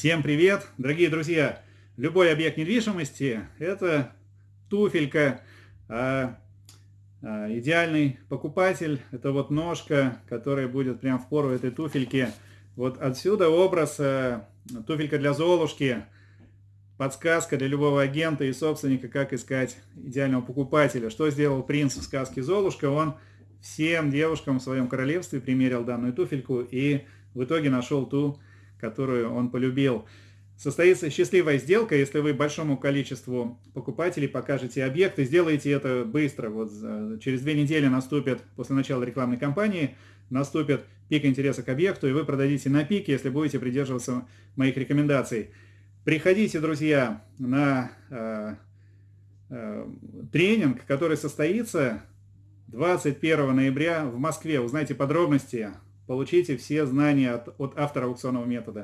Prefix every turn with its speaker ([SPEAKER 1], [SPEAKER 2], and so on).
[SPEAKER 1] Всем привет, дорогие друзья! Любой объект недвижимости – это туфелька, а, а, идеальный покупатель – это вот ножка, которая будет прям в пору этой туфельки. Вот отсюда образ а, туфелька для Золушки, подсказка для любого агента и собственника, как искать идеального покупателя. Что сделал принц в сказке Золушка? Он всем девушкам в своем королевстве примерил данную туфельку и в итоге нашел ту, которую он полюбил. Состоится счастливая сделка, если вы большому количеству покупателей покажете объект и сделаете это быстро. Вот через две недели наступит, после начала рекламной кампании, наступит пик интереса к объекту, и вы продадите на пике, если будете придерживаться моих рекомендаций. Приходите, друзья, на э, э, тренинг, который состоится 21 ноября в Москве. Узнаете подробности Получите все знания от, от автора аукционного метода.